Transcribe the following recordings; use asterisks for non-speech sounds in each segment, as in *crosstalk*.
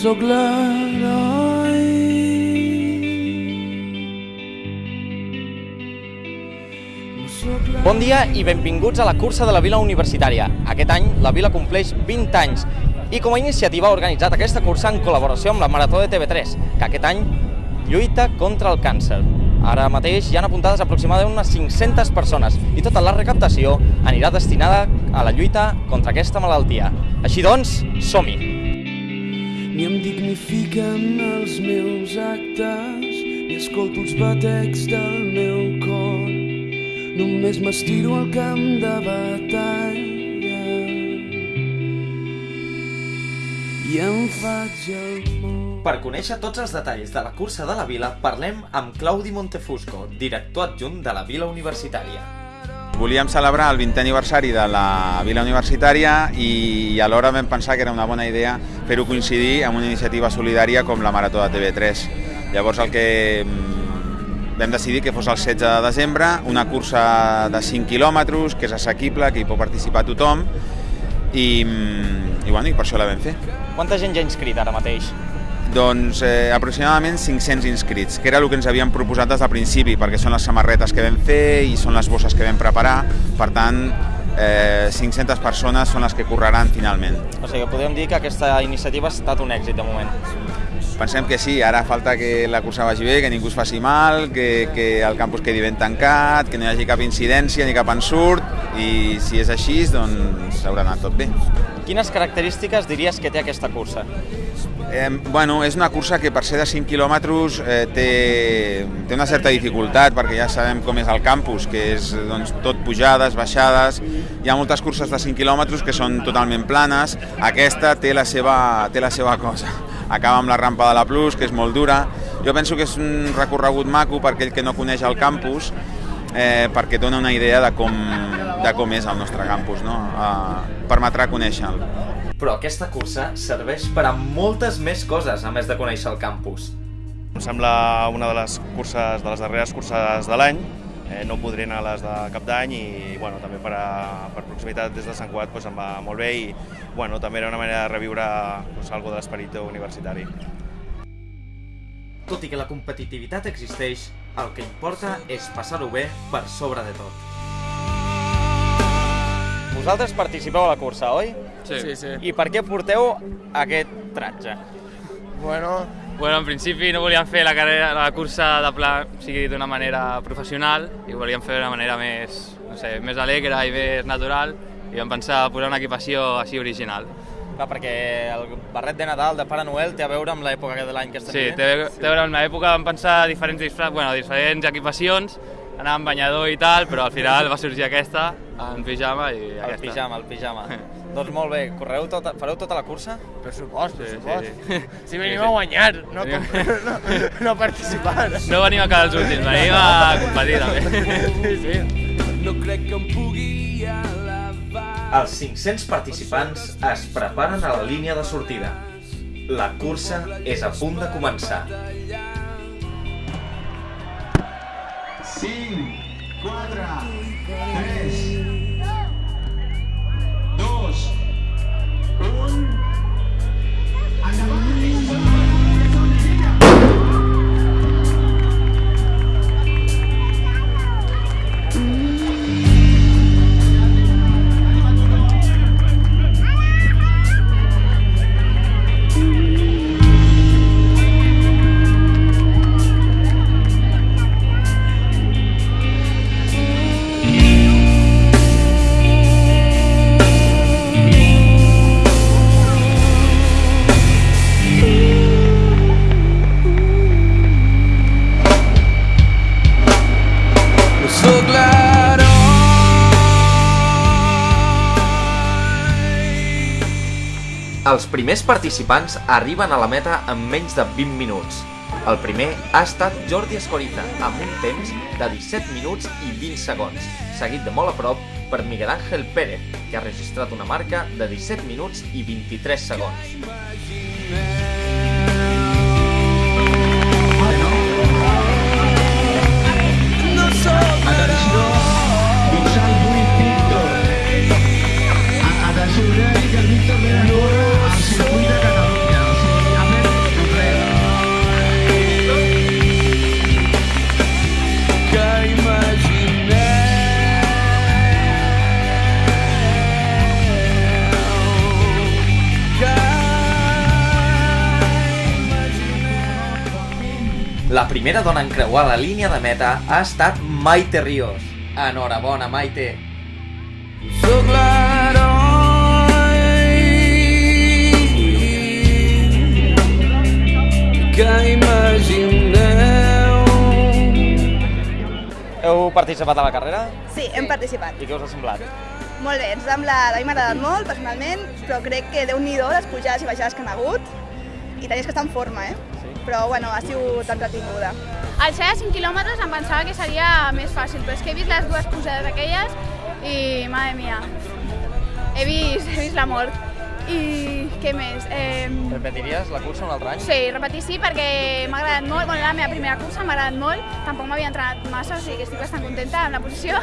No sóc l'heroi. Bon dia i benvinguts a la cursa de la Vila Universitària. Aquest any la Vila compleix 20 anys i com a iniciativa ha organitzat aquesta cursa en col·laboració amb la Marató de TV3, que aquest any lluita contra el càncer. Ara mateix hi han apuntades aproximadament unes 500 persones i tota la recaptació anirà destinada a la lluita contra aquesta malaltia. Així doncs, som-hi! Ni em dignifiquen els meus actes, ni escolto els batecs del meu cor. Només m'estiro al camp de batalla i em faig el món. Per conèixer tots els detalls de la cursa de la Vila, parlem amb Claudi Montefusco, director adjunt de la Vila Universitària. Volíem celebrar el 20è aniversari de la Vila Universitària i alhora vam pensar que era una bona idea fer-ho coincidir amb una iniciativa solidària com la Marató de TV3. Llavors el que mm, vam decidir que fos el 16 de desembre, una cursa de 5 quilòmetres, que és assequible, que hi pot participar tothom, i, mm, i, bueno, i per això la vam fer. Quanta gent ja ha inscrit ara mateix? Doncs eh, aproximadament 500 inscrits, que era el que ens havíem proposat des del principi, perquè són les samarretes que vam fer i són les bosses que vam preparar, per tant, eh, 500 persones són les que correran finalment. O sigui, podríem dir que aquesta iniciativa ha estat un èxit de moment. Pensem que sí, ara falta que la cursa vagi bé, que ningú es faci mal, que, que el campus quedi ben tancat, que no hi hagi cap incidència ni cap ensurt, i si és així, doncs haurà anat tot bé. Quines característiques diries que té aquesta cursa? Eh, bueno, és una cursa que per ser de 5 quilòmetres eh, té, té una certa dificultat perquè ja sabem com és el campus, que és doncs, tot pujades, baixades, hi ha moltes curses de 5 quilòmetres que són totalment planes, aquesta té la seva, té la seva cosa. Acaba amb la rampa de la Plus, que és molt dura. Jo penso que és un recorregut maco per aquell que no coneix el campus, eh, perquè dona una idea de com, de com és el nostre campus, no? Eh, permetrà conèixer-lo. Però aquesta cursa serveix per a moltes més coses, a més de conèixer el campus. Em sembla una de les curses, de les darreres curses de l'any, eh, no podré anar a les de cap d'any i bueno, també per, a, per proximitat des de Sant Cugat doncs, em va molt bé i bueno, també era una manera de reviure doncs, algo de l'esperit universitari. Tot i que la competitivitat existeix, el que importa és passar-ho bé per sobre de tot. Vosaltres participeu a la cursa, oi? Sí. sí, sí. I per què porteu aquest tratge? Bueno, bueno, en principi no volíem fer la, carrera, la cursa de pla, o sigui, d'una manera professional i volíem fer d'una manera més, no sé, més alegre i més natural i vam pensar posar una equipació així original. Clar, perquè el barret de Nadal de Pare Noel té a veure amb l'època de l'any que estem Sí, vivint? té, té a veure amb l'època, vam pensar diferents disfraces, bueno, diferents equipacions, anar amb banyador i tal, però al final va sorgir aquesta, en pijama i El aquesta. pijama, el pijama. *laughs* doncs molt bé, correu tota, fareu tota la cursa? Per supost, per Sí, supost. sí. *laughs* Si venim Sí, sí. a guanyar, no, Venim- com, *laughs* no, no participar. No venim a quedar els últims, venim a competir també. Sí, sí. No crec que em pugui elevar. Els 500 participants es preparen a la línia de sortida. La cursa és a punt de començar. 5, 4, 3, Els primers participants arriben a la meta en menys de 20 minuts. El primer ha estat Jordi Escoriza, amb un temps de 17 minuts i 20 segons, seguit de molt a prop per Miguel Ángel Pérez, que ha registrat una marca de 17 minuts i 23 segons. Atenció! Dorsal 8, Víctor. Atenció, dir que el Víctor de primera dona en creuar la línia de meta ha estat Maite Ríos. Enhorabona, Maite. Sóc l'heroi que imagineu. Heu participat a la carrera? Sí, hem participat. I què us ha semblat? Molt bé, ens sembla, a mi m'ha agradat molt, personalment, però crec que déu nhi les pujades i baixades que han hagut, i tenies que estar en forma, eh? Però, bueno, ha sigut entretinguda. Al ser a 5 quilòmetres em pensava que seria més fàcil, però és que he vist les dues pujades aquelles i, madre mia, he vist, he vist la mort. I què més? Eh, Repetiries la cursa un altre any? sí, repetir sí, perquè m'ha agradat molt, bueno, la meva primera cursa m'ha agradat molt, tampoc m'havia entrenat massa, o sigui que estic bastant contenta amb la posició.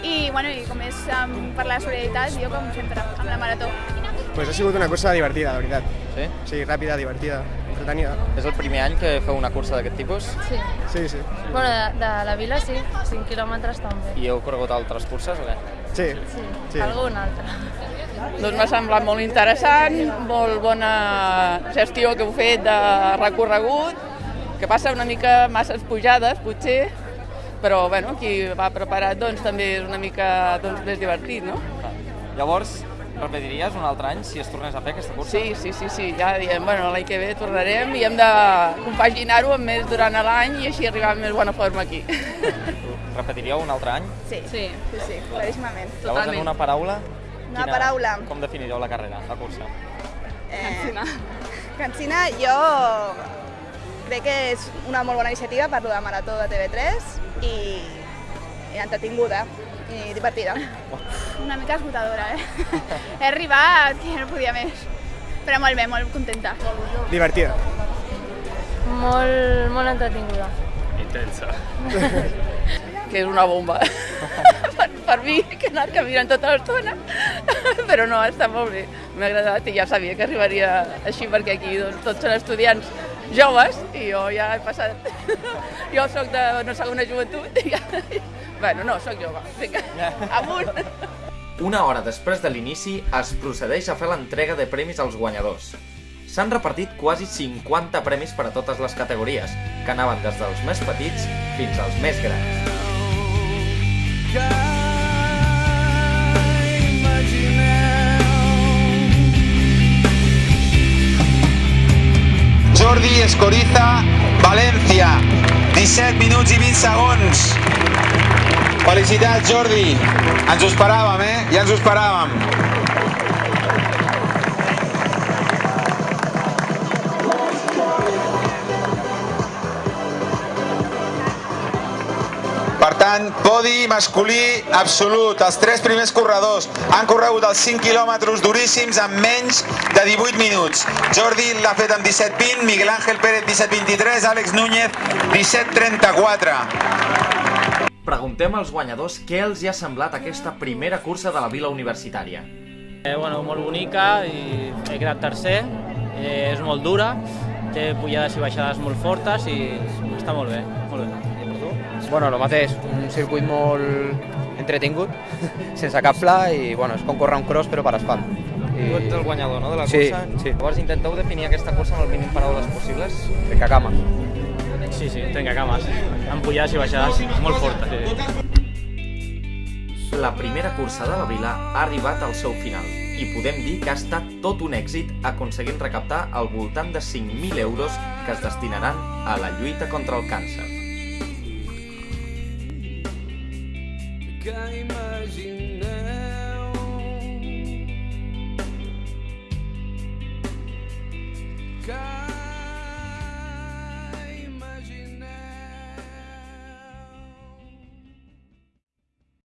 I, bueno, i com és um, per la solidaritat, jo com sempre, amb la marató. Pues ha sigut una cursa divertida, de veritat. Sí? Sí, ràpida, divertida, entretenida. És el primer any que feu una cursa d'aquest tipus? Sí. Sí, sí. Bueno, de, de la vila sí, 5 quilòmetres també. I heu corregut altres curses o què? Sí. Sí, Sí. alguna altra. Doncs m'ha semblat molt interessant, molt bona gestió que heu fet de recorregut, que passa una mica masses pujades, potser, però bueno, qui va preparat doncs, també és una mica doncs, més divertit, no? Llavors, repetiries un altre any si es tornés a fer aquesta cursa? Sí, sí, sí, sí, ja diem, bueno, l'any que ve tornarem i hem de compaginar-ho amb més durant l'any i així arribar amb més bona forma aquí. *laughs* Repetiríeu un altre any? Sí, Sí. sí, sí, claríssimament. Llavors, en una paraula, Una paraula. com definiríeu la carrera, la cursa? Eh, Cansina, jo crec que és una molt bona iniciativa per lo de Marató de TV3 i, i entretinguda i divertida. Una mica esgotadora, eh? *laughs* he arribat que no podia més. Però molt bé, molt contenta. Divertida. Molt, molt entretinguda. Intensa. *laughs* que és una bomba. *laughs* per, per mi, que he anat caminant tota l'estona. Però no, està molt bé. M'ha agradat i ja sabia que arribaria així perquè aquí doncs, tots són estudiants joves i jo ja he passat... jo sóc de una segona joventut i ja... Bueno, no, sóc jove. Vinga, amunt! Una hora després de l'inici es procedeix a fer l'entrega de premis als guanyadors. S'han repartit quasi 50 premis per a totes les categories, que anaven des dels més petits fins als més grans. Jordi Escoriza, València, 17 minuts i 20 segons. Felicitats, Jordi. Ens ho esperàvem, eh? Ja ens ho esperàvem. Per tant, podi masculí absolut. Els tres primers corredors han corregut els 5 quilòmetres duríssims en menys de 18 minuts. Jordi l'ha fet amb 17.20, Miguel Ángel Pérez 17.23, Àlex Núñez 17.34. Preguntem als guanyadors què els hi ha semblat aquesta primera cursa de la vila universitària. Eh, bueno, molt bonica i he quedat tercer, eh, és molt dura, té pujades i baixades molt fortes i està molt bé, molt bé. Bueno, el mateix, un circuit molt entretingut, *laughs* sense cap pla i bueno, és com córrer un cross però per asfalt. I... Tu ets el guanyador, no?, de la Sí, cursa. sí. Llavors intenteu definir aquesta cursa amb el mínim paraules possibles. Trenca cama. Sí, sí, trenca cames, amb pujades i baixades molt fortes. Sí. La primera cursa de la vila ha arribat al seu final i podem dir que ha estat tot un èxit aconseguint recaptar al voltant de 5.000 euros que es destinaran a la lluita contra el càncer. nunca imaginei.